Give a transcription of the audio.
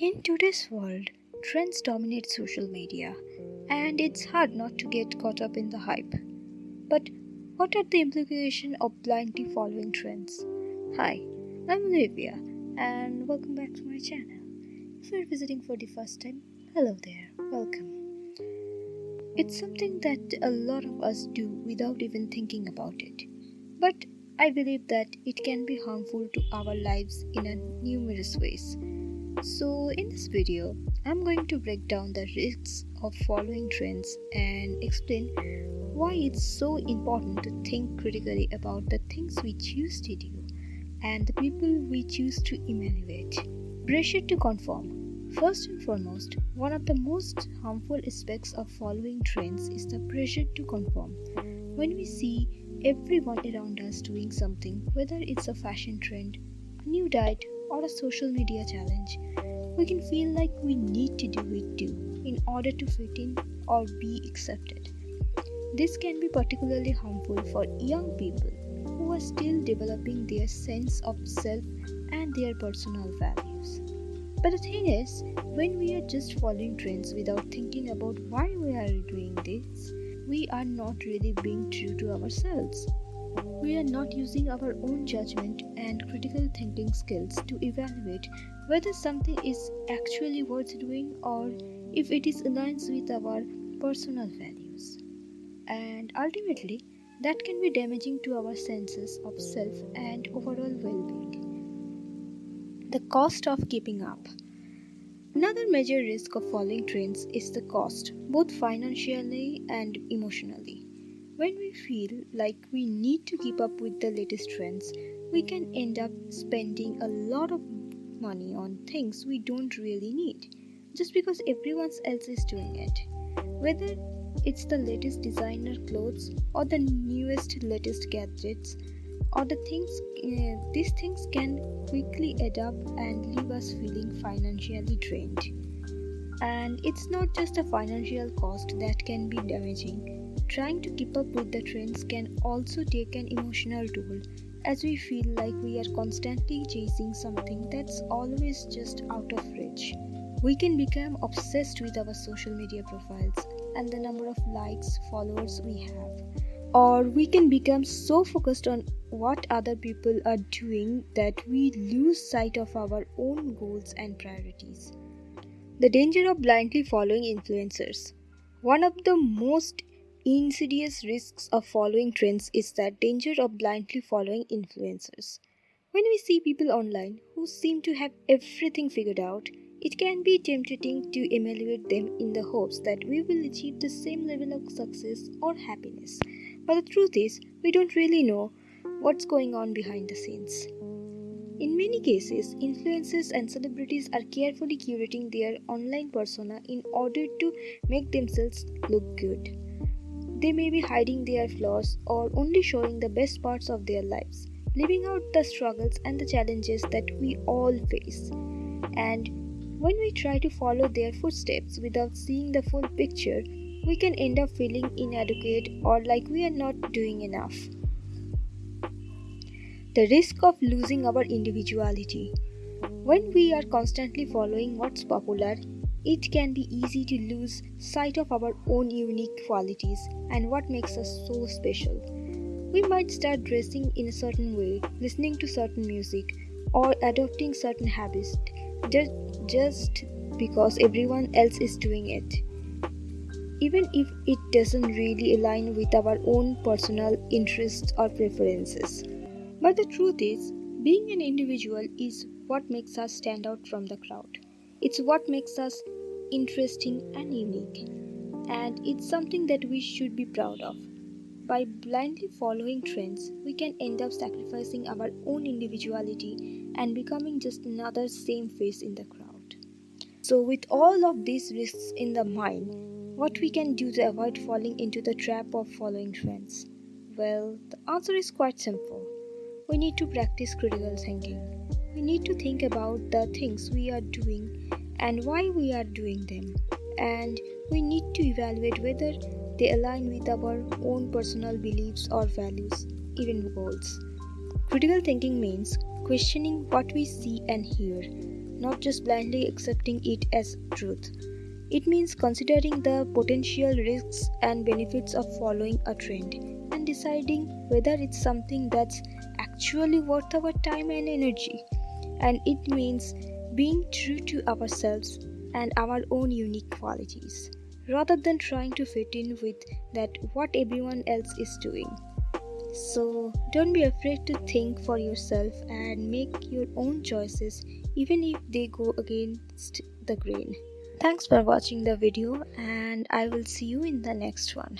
In today's world, trends dominate social media, and it's hard not to get caught up in the hype. But what are the implications of blindly following trends? Hi, I'm Olivia, and welcome back to my channel. If you're visiting for the first time, hello there, welcome. It's something that a lot of us do without even thinking about it. But I believe that it can be harmful to our lives in a numerous ways. So, in this video, I'm going to break down the risks of following trends and explain why it's so important to think critically about the things we choose to do and the people we choose to emulate. Pressure to conform. First and foremost, one of the most harmful aspects of following trends is the pressure to conform. When we see everyone around us doing something, whether it's a fashion trend, a new diet, or a social media challenge, we can feel like we need to do it too in order to fit in or be accepted. This can be particularly harmful for young people who are still developing their sense of self and their personal values. But the thing is, when we are just following trends without thinking about why we are doing this, we are not really being true to ourselves. We are not using our own judgment and critical thinking skills to evaluate whether something is actually worth doing or if it is aligns with our personal values. And ultimately, that can be damaging to our senses of self and overall well being. The cost of keeping up. Another major risk of following trends is the cost, both financially and emotionally. When we feel like we need to keep up with the latest trends, we can end up spending a lot of money on things we don't really need just because everyone else is doing it. Whether it's the latest designer clothes or the newest latest gadgets or the things uh, these things can quickly add up and leave us feeling financially drained and it's not just a financial cost that can be damaging Trying to keep up with the trends can also take an emotional toll as we feel like we are constantly chasing something that's always just out of reach. We can become obsessed with our social media profiles and the number of likes, followers we have. Or we can become so focused on what other people are doing that we lose sight of our own goals and priorities. The danger of blindly following influencers. One of the most insidious risks of following trends is that danger of blindly following influencers. When we see people online who seem to have everything figured out, it can be tempting to emulate them in the hopes that we will achieve the same level of success or happiness. But the truth is, we don't really know what's going on behind the scenes. In many cases, influencers and celebrities are carefully curating their online persona in order to make themselves look good. They may be hiding their flaws or only showing the best parts of their lives, leaving out the struggles and the challenges that we all face. And when we try to follow their footsteps without seeing the full picture, we can end up feeling inadequate or like we are not doing enough. The risk of losing our individuality. When we are constantly following what's popular, it can be easy to lose sight of our own unique qualities and what makes us so special. We might start dressing in a certain way, listening to certain music, or adopting certain habits just because everyone else is doing it. Even if it doesn't really align with our own personal interests or preferences. But the truth is, being an individual is what makes us stand out from the crowd. It's what makes us interesting, and unique, and it's something that we should be proud of. By blindly following trends, we can end up sacrificing our own individuality and becoming just another same face in the crowd. So, with all of these risks in the mind, what we can do to avoid falling into the trap of following trends? Well, the answer is quite simple. We need to practice critical thinking. We need to think about the things we are doing and why we are doing them, and we need to evaluate whether they align with our own personal beliefs or values, even goals. Critical thinking means questioning what we see and hear, not just blindly accepting it as truth. It means considering the potential risks and benefits of following a trend and deciding whether it's something that's actually worth our time and energy. And it means being true to ourselves and our own unique qualities rather than trying to fit in with that what everyone else is doing. So don't be afraid to think for yourself and make your own choices even if they go against the grain. Thanks for watching the video and I will see you in the next one.